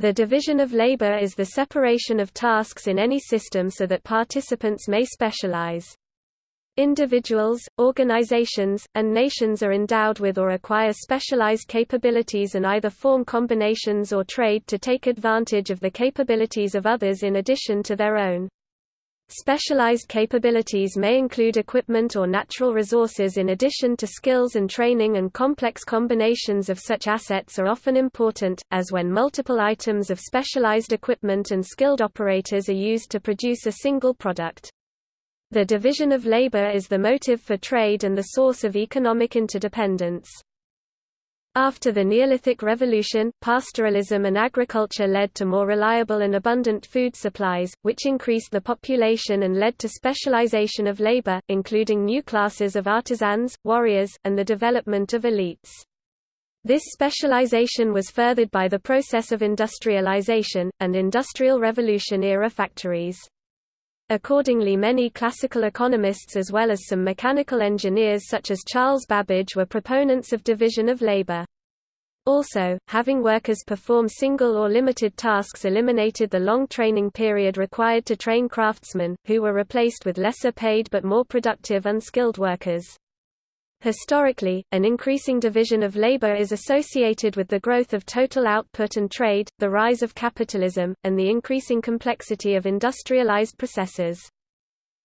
The division of labor is the separation of tasks in any system so that participants may specialize. Individuals, organizations, and nations are endowed with or acquire specialized capabilities and either form combinations or trade to take advantage of the capabilities of others in addition to their own. Specialized capabilities may include equipment or natural resources in addition to skills and training and complex combinations of such assets are often important, as when multiple items of specialized equipment and skilled operators are used to produce a single product. The division of labor is the motive for trade and the source of economic interdependence. After the Neolithic Revolution, pastoralism and agriculture led to more reliable and abundant food supplies, which increased the population and led to specialization of labor, including new classes of artisans, warriors, and the development of elites. This specialization was furthered by the process of industrialization, and Industrial Revolution-era factories. Accordingly many classical economists as well as some mechanical engineers such as Charles Babbage were proponents of division of labor. Also, having workers perform single or limited tasks eliminated the long training period required to train craftsmen, who were replaced with lesser paid but more productive unskilled workers. Historically, an increasing division of labor is associated with the growth of total output and trade, the rise of capitalism, and the increasing complexity of industrialized processes.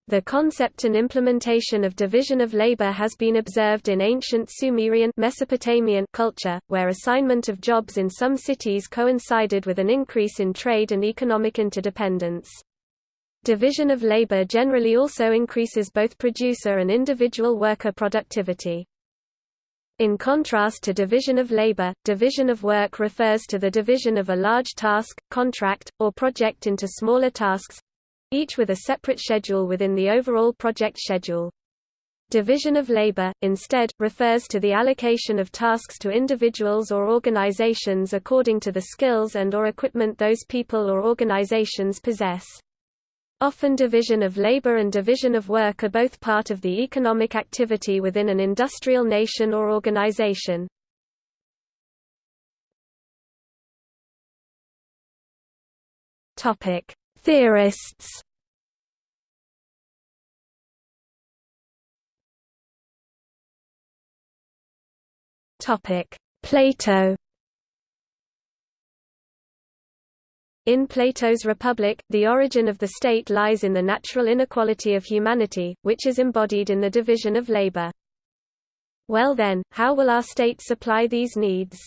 The concept and implementation of division of labor has been observed in ancient Sumerian Mesopotamian culture, where assignment of jobs in some cities coincided with an increase in trade and economic interdependence. Division of labor generally also increases both producer and individual worker productivity. In contrast to division of labor, division of work refers to the division of a large task, contract, or project into smaller tasks—each with a separate schedule within the overall project schedule. Division of labor, instead, refers to the allocation of tasks to individuals or organizations according to the skills and or equipment those people or organizations possess. Often division of labor and division of work are both part of the economic activity within an industrial nation or organization. Theorists. Plato. In Plato's Republic, the origin of the state lies in the natural inequality of humanity, which is embodied in the division of labor. Well then, how will our state supply these needs?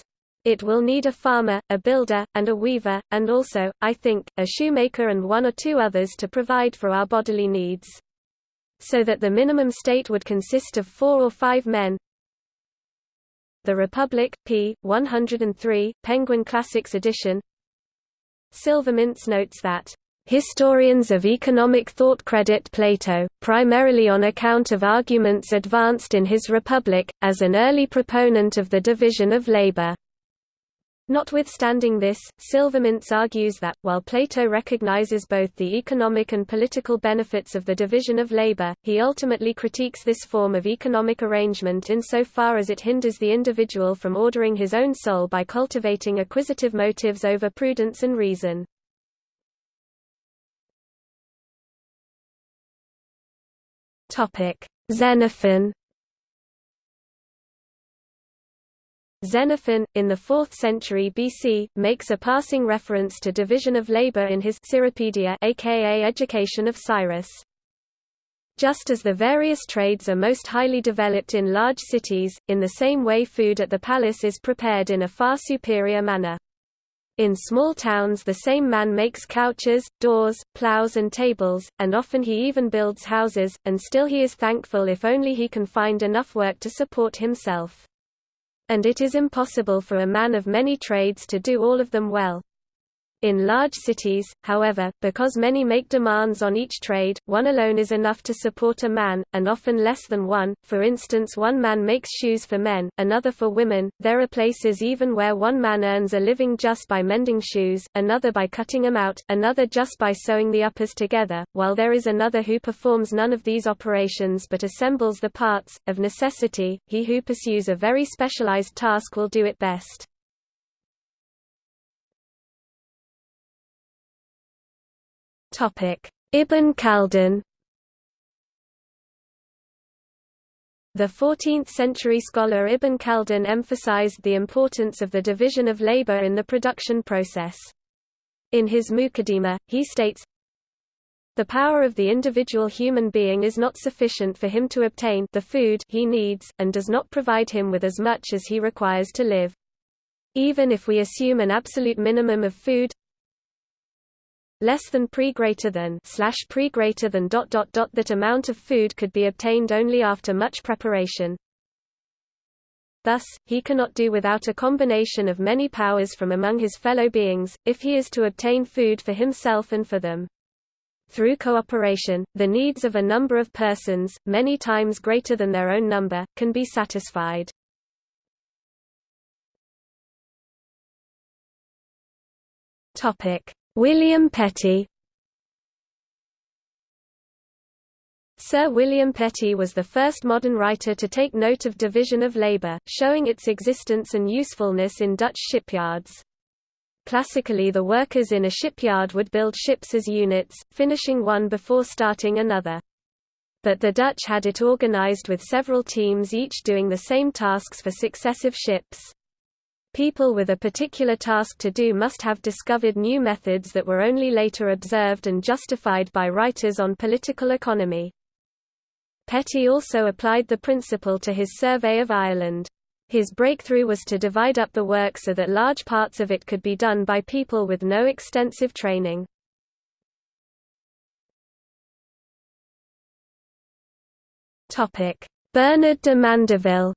It will need a farmer, a builder, and a weaver, and also, I think, a shoemaker and one or two others to provide for our bodily needs. So that the minimum state would consist of four or five men. The Republic, p. 103, Penguin Classics edition Silvermintz notes that Historians of economic thought credit Plato, primarily on account of arguments advanced in his Republic, as an early proponent of the division of labor. Notwithstanding this, Silvermintz argues that, while Plato recognizes both the economic and political benefits of the division of labor, he ultimately critiques this form of economic arrangement insofar as it hinders the individual from ordering his own soul by cultivating acquisitive motives over prudence and reason. Xenophon Xenophon, in the 4th century BC, makes a passing reference to division of labor in his Cyropaedia aka Education of Cyrus. Just as the various trades are most highly developed in large cities, in the same way food at the palace is prepared in a far superior manner. In small towns the same man makes couches, doors, plows and tables, and often he even builds houses, and still he is thankful if only he can find enough work to support himself and it is impossible for a man of many trades to do all of them well. In large cities, however, because many make demands on each trade, one alone is enough to support a man, and often less than one. For instance, one man makes shoes for men, another for women. There are places even where one man earns a living just by mending shoes, another by cutting them out, another just by sewing the uppers together, while there is another who performs none of these operations but assembles the parts. Of necessity, he who pursues a very specialized task will do it best. Ibn Khaldun The 14th-century scholar Ibn Khaldun emphasized the importance of the division of labor in the production process. In his Muqaddimah, he states, the power of the individual human being is not sufficient for him to obtain the food he needs, and does not provide him with as much as he requires to live. Even if we assume an absolute minimum of food less than pre greater than slash pre greater than dot dot dot that amount of food could be obtained only after much preparation. Thus, he cannot do without a combination of many powers from among his fellow beings, if he is to obtain food for himself and for them. Through cooperation, the needs of a number of persons, many times greater than their own number, can be satisfied. William Petty Sir William Petty was the first modern writer to take note of division of labour, showing its existence and usefulness in Dutch shipyards. Classically the workers in a shipyard would build ships as units, finishing one before starting another. But the Dutch had it organized with several teams each doing the same tasks for successive ships. People with a particular task to do must have discovered new methods that were only later observed and justified by writers on political economy. Petty also applied the principle to his survey of Ireland. His breakthrough was to divide up the work so that large parts of it could be done by people with no extensive training. Bernard de Mandeville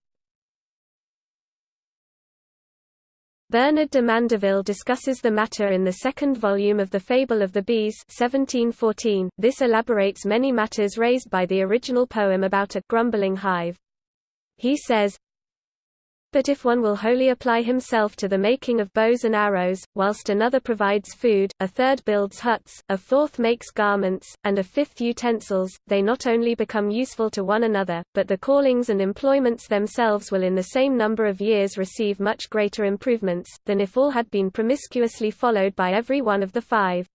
Bernard de Mandeville discusses the matter in the second volume of The Fable of the Bees 1714. This elaborates many matters raised by the original poem about a grumbling hive. He says, but if one will wholly apply himself to the making of bows and arrows, whilst another provides food, a third builds huts, a fourth makes garments, and a fifth utensils, they not only become useful to one another, but the callings and employments themselves will in the same number of years receive much greater improvements, than if all had been promiscuously followed by every one of the five.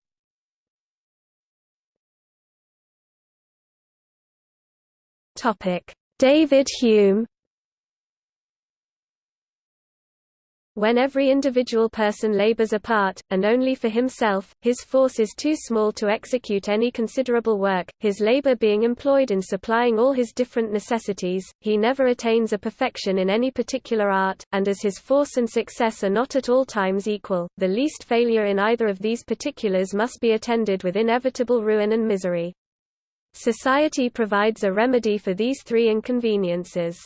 David Hume When every individual person labors apart, and only for himself, his force is too small to execute any considerable work, his labor being employed in supplying all his different necessities, he never attains a perfection in any particular art, and as his force and success are not at all times equal, the least failure in either of these particulars must be attended with inevitable ruin and misery. Society provides a remedy for these three inconveniences.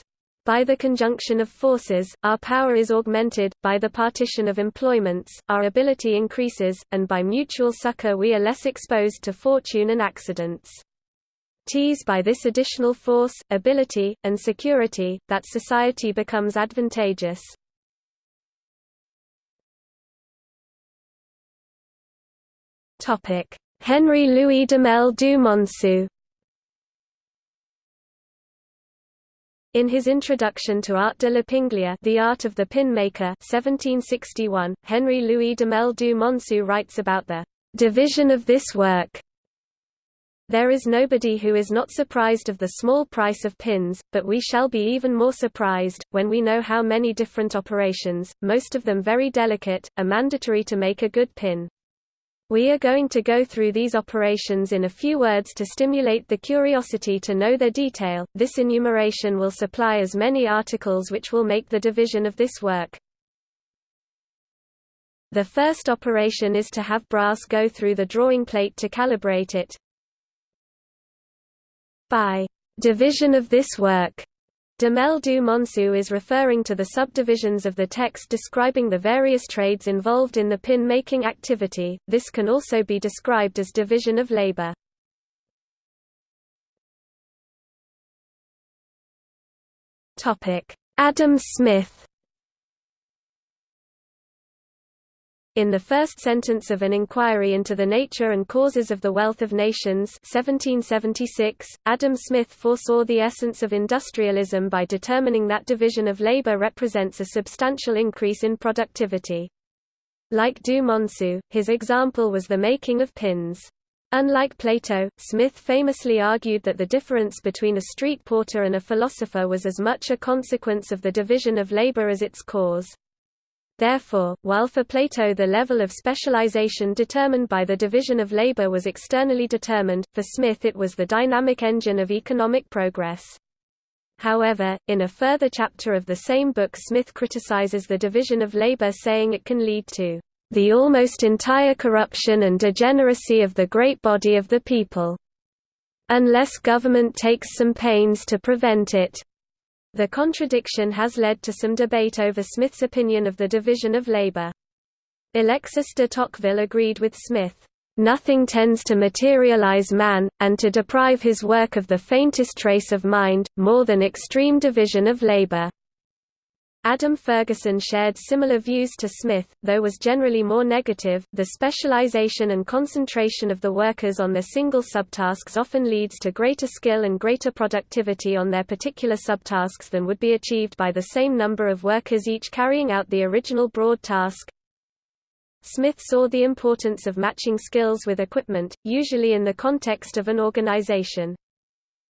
By the conjunction of forces, our power is augmented, by the partition of employments, our ability increases, and by mutual succor we are less exposed to fortune and accidents. Tis by this additional force, ability, and security, that society becomes advantageous. Henry Louis Duhamel du Monceau In his introduction to Art de l'Épinglier The Art of the Pin Maker 1761, Henry Louis Duhamel du Monceau writes about the division of this work. There is nobody who is not surprised of the small price of pins, but we shall be even more surprised, when we know how many different operations, most of them very delicate, are mandatory to make a good pin. We are going to go through these operations in a few words to stimulate the curiosity to know their detail. This enumeration will supply as many articles which will make the division of this work. The first operation is to have brass go through the drawing plate to calibrate it. By division of this work, Duhamel du Monceau is referring to the subdivisions of the text describing the various trades involved in the pin-making activity, this can also be described as division of labor. Adam Smith In the first sentence of an inquiry into the nature and causes of the wealth of nations 1776, Adam Smith foresaw the essence of industrialism by determining that division of labor represents a substantial increase in productivity. Like Du Monceau, his example was the making of pins. Unlike Plato, Smith famously argued that the difference between a street porter and a philosopher was as much a consequence of the division of labor as its cause. Therefore, while for Plato the level of specialization determined by the division of labor was externally determined, for Smith it was the dynamic engine of economic progress. However, in a further chapter of the same book Smith criticizes the division of labor saying it can lead to the almost entire corruption and degeneracy of the great body of the people, unless government takes some pains to prevent it. The contradiction has led to some debate over Smith's opinion of the division of labor. Alexis de Tocqueville agreed with Smith, "...nothing tends to materialize man, and to deprive his work of the faintest trace of mind, more than extreme division of labor." Adam Ferguson shared similar views to Smith, though was generally more negative. The specialization and concentration of the workers on their single subtasks often leads to greater skill and greater productivity on their particular subtasks than would be achieved by the same number of workers each carrying out the original broad task. Smith saw the importance of matching skills with equipment, usually in the context of an organization.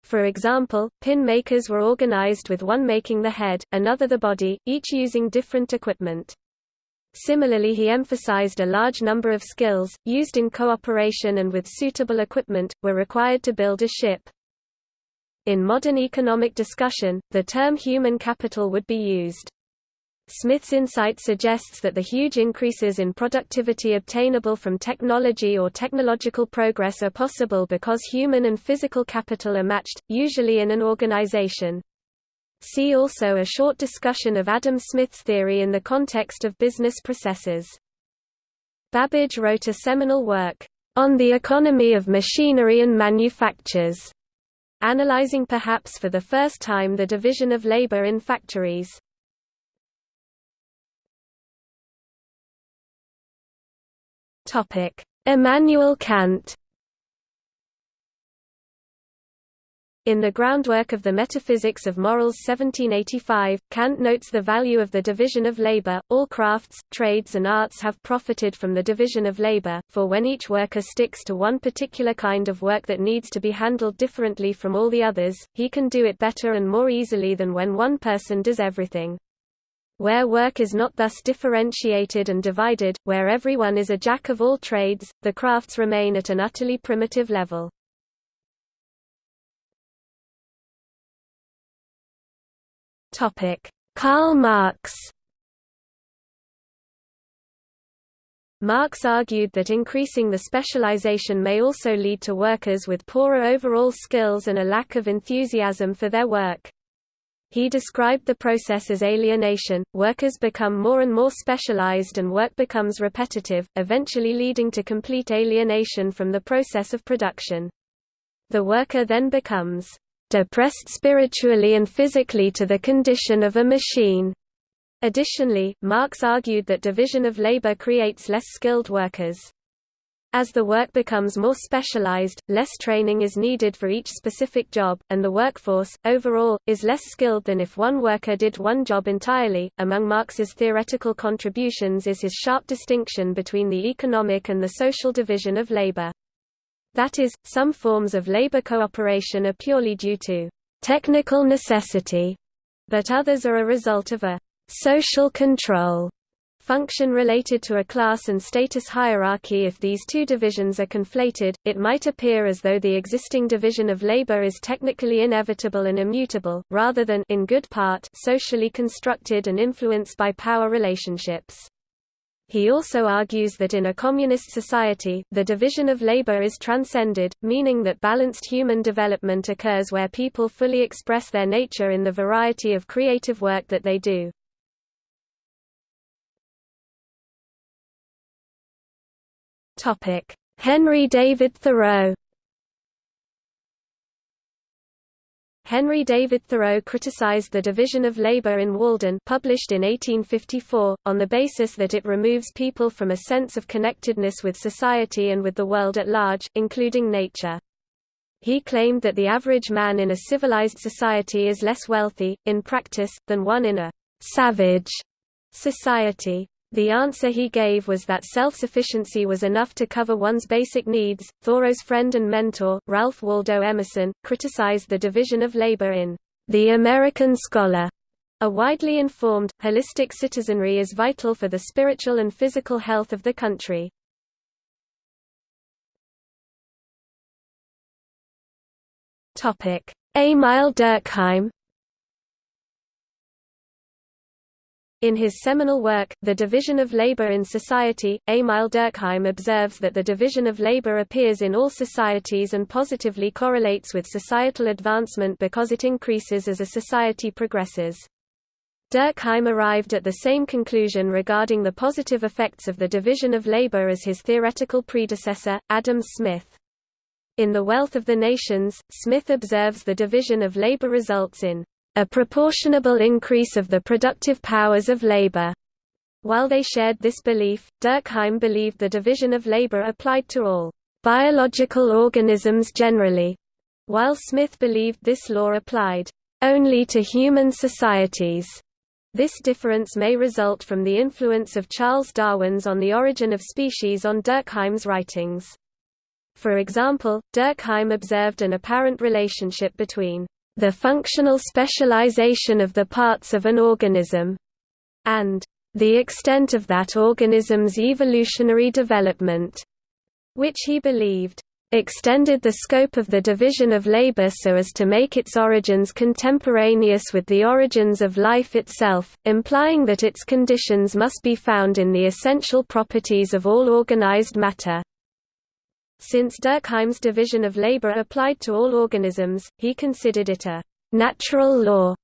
For example, pin makers were organized with one making the head, another the body, each using different equipment. Similarly he emphasized a large number of skills, used in cooperation and with suitable equipment, were required to build a ship. In modern economic discussion, the term human capital would be used. Smith's insight suggests that the huge increases in productivity obtainable from technology or technological progress are possible because human and physical capital are matched, usually in an organization. See also a short discussion of Adam Smith's theory in the context of business processes. Babbage wrote a seminal work, On the Economy of Machinery and Manufactures, analyzing perhaps for the first time the division of labor in factories. Immanuel Kant In the groundwork of the Metaphysics of Morals 1785, Kant notes the value of the division of labor. All crafts, trades and arts have profited from the division of labor, for when each worker sticks to one particular kind of work that needs to be handled differently from all the others, he can do it better and more easily than when one person does everything. Where work is not thus differentiated and divided, where everyone is a jack of all trades, the crafts remain at an utterly primitive level. Karl Marx Marx argued that increasing the specialization may also lead to workers with poorer overall skills and a lack of enthusiasm for their work. He described the process as alienation, workers become more and more specialized and work becomes repetitive, eventually leading to complete alienation from the process of production. The worker then becomes depressed spiritually and physically to the condition of a machine. Additionally, Marx argued that division of labor creates less skilled workers. As the work becomes more specialized, less training is needed for each specific job, and the workforce, overall, is less skilled than if one worker did one job entirely. Among Marx's theoretical contributions is his sharp distinction between the economic and the social division of labor. That is, some forms of labor cooperation are purely due to technical necessity, but others are a result of a social control function related to a class and status hierarchy if these two divisions are conflated, it might appear as though the existing division of labor is technically inevitable and immutable, rather than in good part socially constructed and influenced by power relationships. He also argues that in a communist society, the division of labor is transcended, meaning that balanced human development occurs where people fully express their nature in the variety of creative work that they do. Topic: Henry David Thoreau. Henry David Thoreau criticized the division of labor in Walden published in 1854, on the basis that it removes people from a sense of connectedness with society and with the world at large, including nature. He claimed that the average man in a civilized society is less wealthy, in practice, than one in a savage society. The answer he gave was that self-sufficiency was enough to cover one's basic needs. Thoreau's friend and mentor, Ralph Waldo Emerson, criticized the division of labor in The American Scholar. A widely informed, holistic citizenry is vital for the spiritual and physical health of the country. Émile Durkheim In his seminal work, The Division of Labor in Society, Émile Durkheim observes that the division of labor appears in all societies and positively correlates with societal advancement because it increases as a society progresses. Durkheim arrived at the same conclusion regarding the positive effects of the division of labor as his theoretical predecessor, Adam Smith. In The Wealth of the Nations, Smith observes the division of labor results in a proportionable increase of the productive powers of labor. While they shared this belief, Durkheim believed the division of labor applied to all biological organisms generally, while Smith believed this law applied only to human societies. This difference may result from the influence of Charles Darwin's On the Origin of Species on Durkheim's writings. For example, Durkheim observed an apparent relationship between the functional specialization of the parts of an organism, and the extent of that organism's evolutionary development, which he believed extended the scope of the division of labor so as to make its origins contemporaneous with the origins of life itself, implying that its conditions must be found in the essential properties of all organized matter. Since Durkheim's division of labor applied to all organisms, he considered it a natural law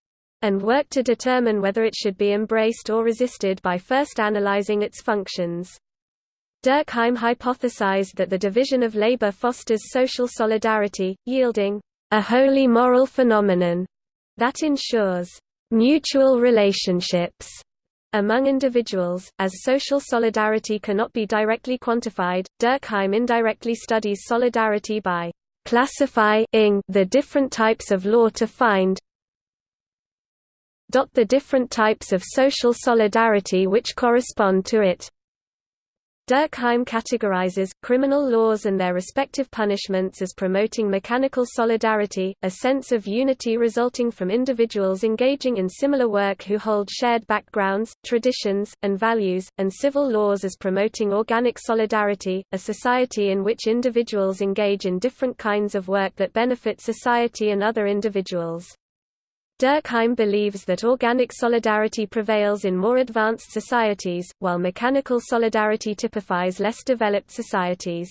and worked to determine whether it should be embraced or resisted by first analyzing its functions. Durkheim hypothesized that the division of labor fosters social solidarity, yielding a wholly moral phenomenon that ensures mutual relationships among individuals, as social solidarity cannot be directly quantified, Durkheim indirectly studies solidarity by classifying the different types of law to find the different types of social solidarity which correspond to it. Durkheim categorizes, criminal laws and their respective punishments as promoting mechanical solidarity, a sense of unity resulting from individuals engaging in similar work who hold shared backgrounds, traditions, and values, and civil laws as promoting organic solidarity, a society in which individuals engage in different kinds of work that benefit society and other individuals. Durkheim believes that organic solidarity prevails in more advanced societies, while mechanical solidarity typifies less developed societies.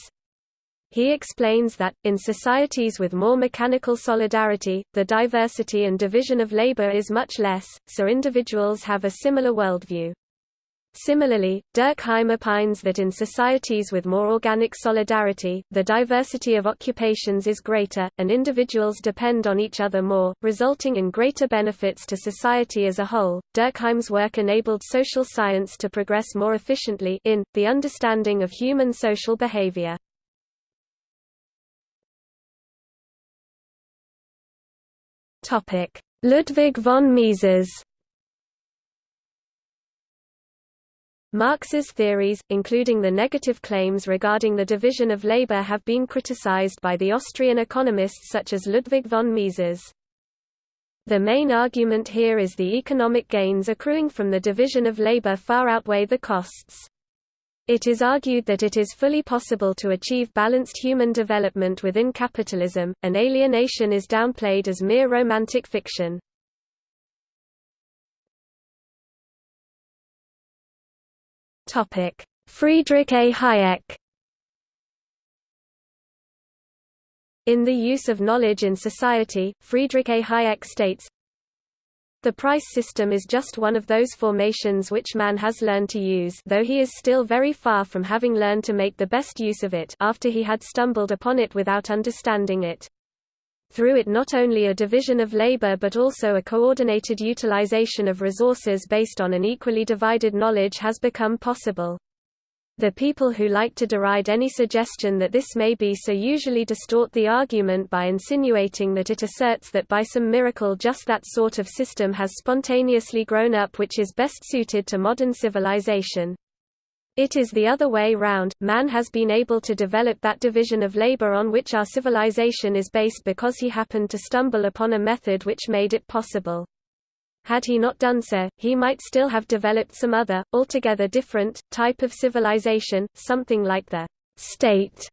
He explains that, in societies with more mechanical solidarity, the diversity and division of labor is much less, so individuals have a similar worldview. Similarly, Durkheim opines that in societies with more organic solidarity, the diversity of occupations is greater, and individuals depend on each other more, resulting in greater benefits to society as a whole. Durkheim's work enabled social science to progress more efficiently in the understanding of human social behavior. Topic: Ludwig von Mises Marx's theories, including the negative claims regarding the division of labor have been criticized by the Austrian economists such as Ludwig von Mises. The main argument here is the economic gains accruing from the division of labor far outweigh the costs. It is argued that it is fully possible to achieve balanced human development within capitalism, and alienation is downplayed as mere romantic fiction. Topic: Friedrich A. Hayek In The Use of Knowledge in Society, Friedrich A. Hayek states, The price system is just one of those formations which man has learned to use though he is still very far from having learned to make the best use of it after he had stumbled upon it without understanding it through it not only a division of labor but also a coordinated utilization of resources based on an equally divided knowledge has become possible. The people who like to deride any suggestion that this may be so usually distort the argument by insinuating that it asserts that by some miracle just that sort of system has spontaneously grown up which is best suited to modern civilization. It is the other way round, man has been able to develop that division of labor on which our civilization is based because he happened to stumble upon a method which made it possible. Had he not done so, he might still have developed some other, altogether different, type of civilization, something like the state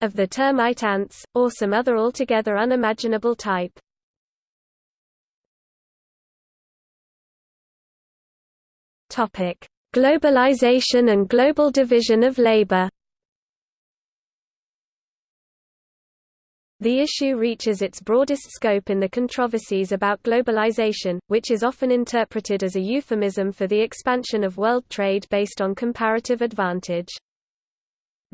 of the termite ants, or some other altogether unimaginable type. Topic: Globalization and global division of labor The issue reaches its broadest scope in the controversies about globalization, which is often interpreted as a euphemism for the expansion of world trade based on comparative advantage.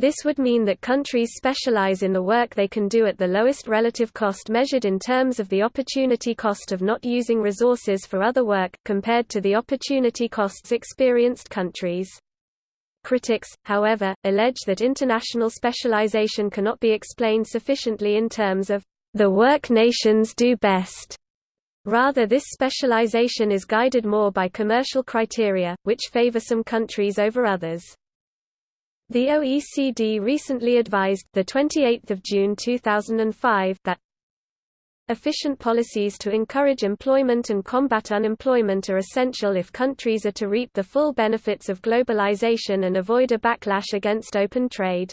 This would mean that countries specialize in the work they can do at the lowest relative cost measured in terms of the opportunity cost of not using resources for other work, compared to the opportunity costs experienced countries. Critics, however, allege that international specialization cannot be explained sufficiently in terms of the work nations do best. Rather this specialization is guided more by commercial criteria, which favor some countries over others. The OECD recently advised, the 28th of June 2005, that efficient policies to encourage employment and combat unemployment are essential if countries are to reap the full benefits of globalization and avoid a backlash against open trade.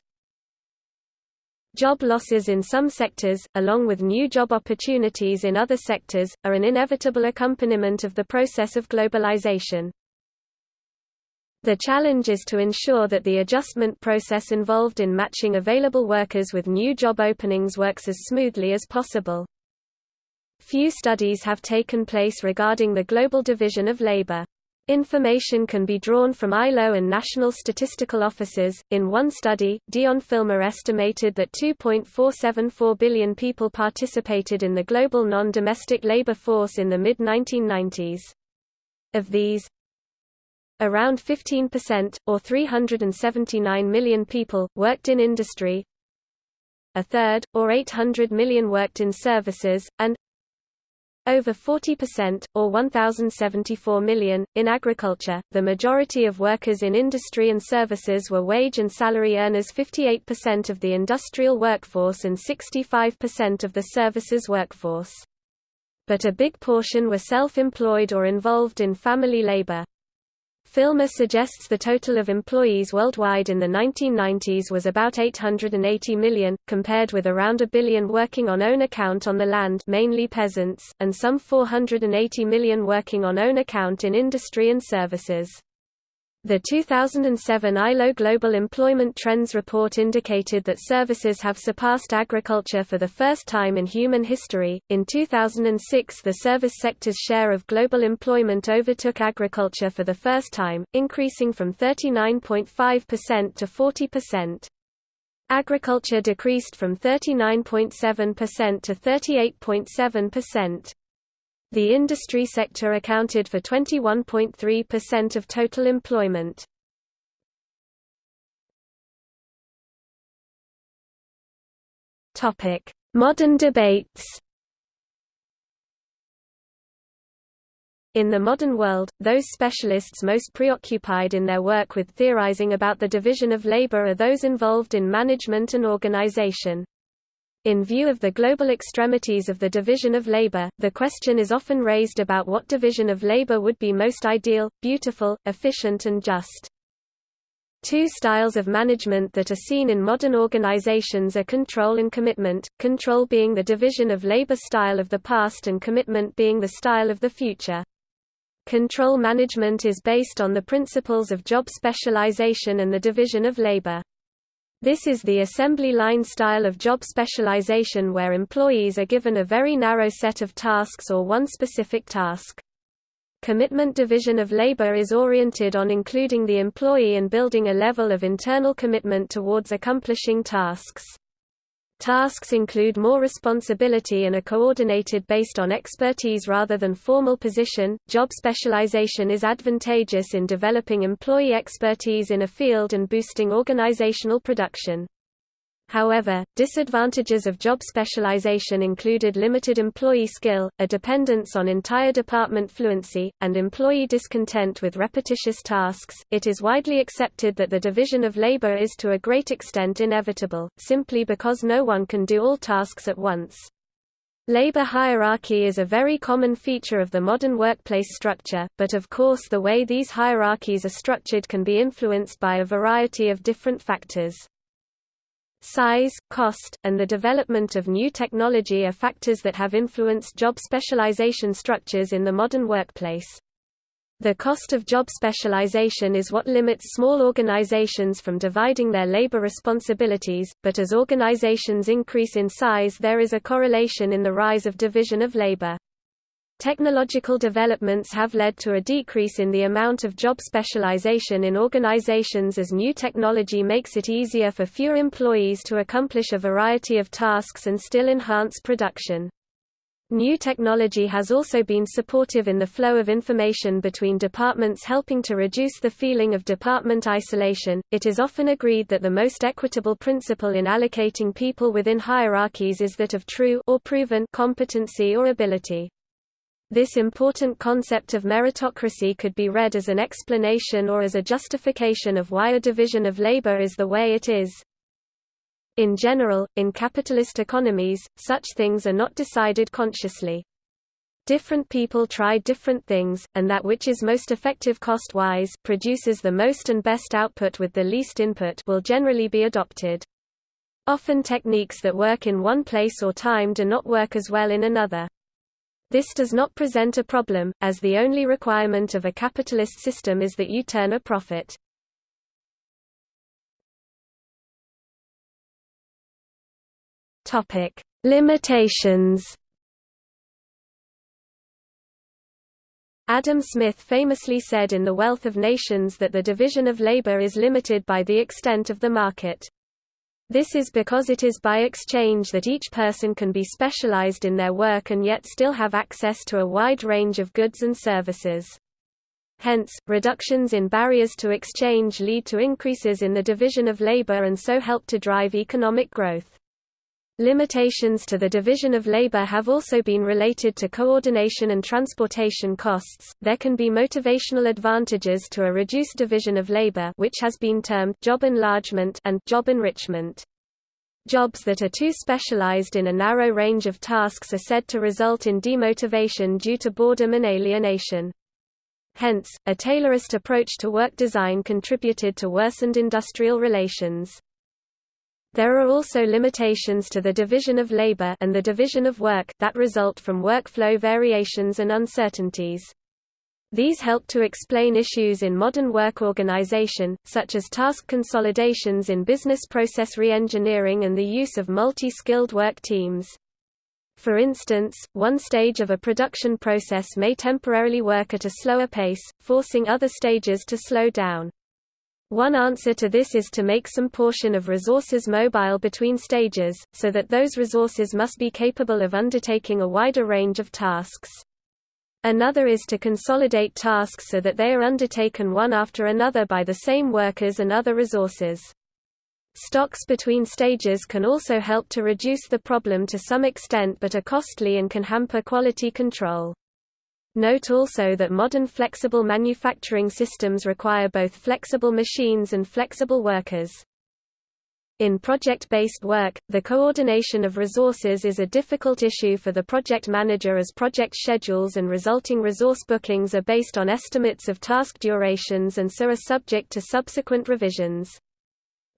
Job losses in some sectors, along with new job opportunities in other sectors, are an inevitable accompaniment of the process of globalization. The challenge is to ensure that the adjustment process involved in matching available workers with new job openings works as smoothly as possible. Few studies have taken place regarding the global division of labor. Information can be drawn from ILO and national statistical offices. In one study, Deon Filmer estimated that 2.474 billion people participated in the global non-domestic labor force in the mid-1990s. Of these, Around 15%, or 379 million people, worked in industry, a third, or 800 million worked in services, and over 40%, or 1,074 million, in agriculture. The majority of workers in industry and services were wage and salary earners 58% of the industrial workforce and 65% of the services workforce. But a big portion were self-employed or involved in family labor. Filmer suggests the total of employees worldwide in the 1990s was about 880 million, compared with around a billion working on own account on the land mainly peasants, and some 480 million working on own account in industry and services. The 2007 ILO Global Employment Trends report indicated that services have surpassed agriculture for the first time in human history. In 2006, the service sector's share of global employment overtook agriculture for the first time, increasing from 39.5% to 40%. Agriculture decreased from 39.7% to 38.7%. The industry sector accounted for 21.3% of total employment. Modern debates. In the modern world, those specialists most preoccupied in their work with theorizing about the division of labor are those involved in management and organization. In view of the global extremities of the division of labor, the question is often raised about what division of labor would be most ideal, beautiful, efficient and just. Two styles of management that are seen in modern organizations are control and commitment, control being the division of labor style of the past and commitment being the style of the future. Control management is based on the principles of job specialization and the division of labor. This is the assembly line style of job specialization where employees are given a very narrow set of tasks or one specific task. Commitment division of labor is oriented on including the employee and building a level of internal commitment towards accomplishing tasks. Tasks include more responsibility and are coordinated based on expertise rather than formal position. Job specialization is advantageous in developing employee expertise in a field and boosting organizational production. However, disadvantages of job specialization included limited employee skill, a dependence on entire department fluency, and employee discontent with repetitious tasks. It is widely accepted that the division of labor is to a great extent inevitable, simply because no one can do all tasks at once. Labor hierarchy is a very common feature of the modern workplace structure, but of course the way these hierarchies are structured can be influenced by a variety of different factors. Size, cost, and the development of new technology are factors that have influenced job specialization structures in the modern workplace. The cost of job specialization is what limits small organizations from dividing their labor responsibilities, but as organizations increase in size there is a correlation in the rise of division of labor. Technological developments have led to a decrease in the amount of job specialization in organizations as new technology makes it easier for fewer employees to accomplish a variety of tasks and still enhance production. New technology has also been supportive in the flow of information between departments helping to reduce the feeling of department isolation. It is often agreed that the most equitable principle in allocating people within hierarchies is that of true or proven competency or ability. This important concept of meritocracy could be read as an explanation or as a justification of why a division of labor is the way it is. In general, in capitalist economies, such things are not decided consciously. Different people try different things, and that which is most effective cost-wise produces the most and best output with the least input will generally be adopted. Often techniques that work in one place or time do not work as well in another. This does not present a problem, as the only requirement of a capitalist system is that you turn a profit. Topic: Limitations. Adam Smith famously said in The Wealth of Nations that the division of labor is limited by the extent of the market. This is because it is by exchange that each person can be specialized in their work and yet still have access to a wide range of goods and services. Hence, reductions in barriers to exchange lead to increases in the division of labor and so help to drive economic growth. Limitations to the division of labor have also been related to coordination and transportation costs. There can be motivational advantages to a reduced division of labor, which has been termed job enlargement and job enrichment. Jobs that are too specialized in a narrow range of tasks are said to result in demotivation due to boredom and alienation. Hence, a Taylorist approach to work design contributed to worsened industrial relations. There are also limitations to the division of labor and the division of work, that result from workflow variations and uncertainties. These help to explain issues in modern work organization, such as task consolidations in business process reengineering and the use of multi-skilled work teams. For instance, one stage of a production process may temporarily work at a slower pace, forcing other stages to slow down. One answer to this is to make some portion of resources mobile between stages, so that those resources must be capable of undertaking a wider range of tasks. Another is to consolidate tasks so that they are undertaken one after another by the same workers and other resources. Stocks between stages can also help to reduce the problem to some extent but are costly and can hamper quality control. Note also that modern flexible manufacturing systems require both flexible machines and flexible workers. In project-based work, the coordination of resources is a difficult issue for the project manager as project schedules and resulting resource bookings are based on estimates of task durations and so are subject to subsequent revisions.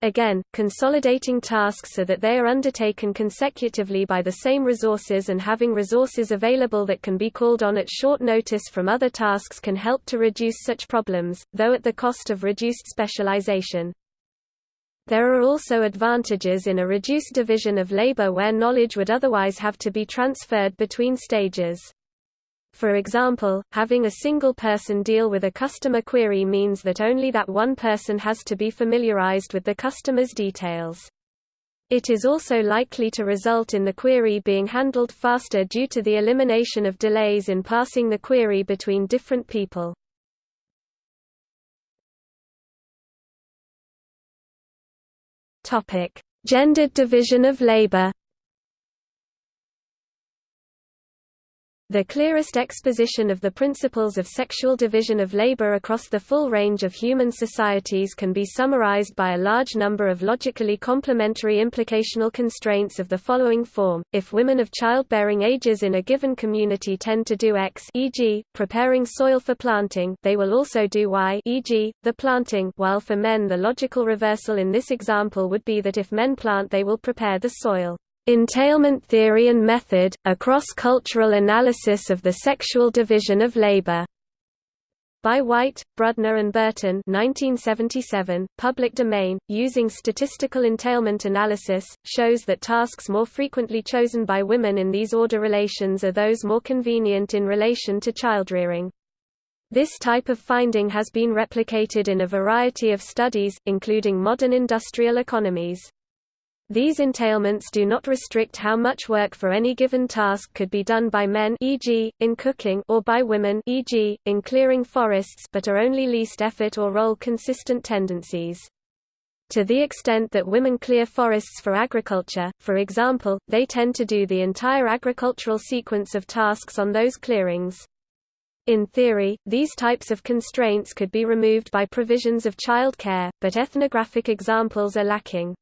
Again, consolidating tasks so that they are undertaken consecutively by the same resources and having resources available that can be called on at short notice from other tasks can help to reduce such problems, though at the cost of reduced specialization. There are also advantages in a reduced division of labor where knowledge would otherwise have to be transferred between stages. For example, having a single person deal with a customer query means that only that one person has to be familiarized with the customer's details. It is also likely to result in the query being handled faster due to the elimination of delays in passing the query between different people. Gendered division of labor The clearest exposition of the principles of sexual division of labor across the full range of human societies can be summarized by a large number of logically complementary implicational constraints of the following form. If women of childbearing ages in a given community tend to do X e.g., preparing soil for planting they will also do Y e.g., the planting while for men the logical reversal in this example would be that if men plant they will prepare the soil. Entailment Theory and Method, a cross-cultural analysis of the sexual division of labor. By White, Brudner and Burton 1977, public domain, using statistical entailment analysis, shows that tasks more frequently chosen by women in these order relations are those more convenient in relation to childrearing. This type of finding has been replicated in a variety of studies, including modern industrial economies. These entailments do not restrict how much work for any given task could be done by men e.g., in cooking or by women e.g., in clearing forests but are only least effort or role consistent tendencies. To the extent that women clear forests for agriculture, for example, they tend to do the entire agricultural sequence of tasks on those clearings. In theory, these types of constraints could be removed by provisions of child care, but ethnographic examples are lacking.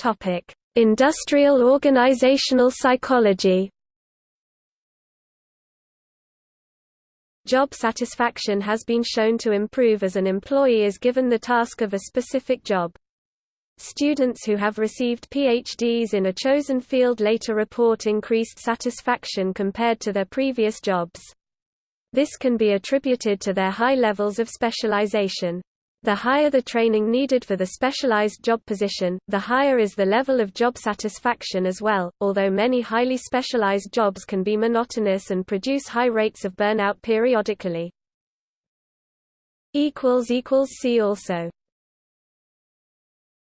Topic: Industrial organizational psychology. Job satisfaction has been shown to improve as an employee is given the task of a specific job. Students who have received PhDs in a chosen field later report increased satisfaction compared to their previous jobs. This can be attributed to their high levels of specialization. The higher the training needed for the specialized job position, the higher is the level of job satisfaction as well, although many highly specialized jobs can be monotonous and produce high rates of burnout periodically. See also